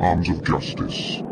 arms of justice.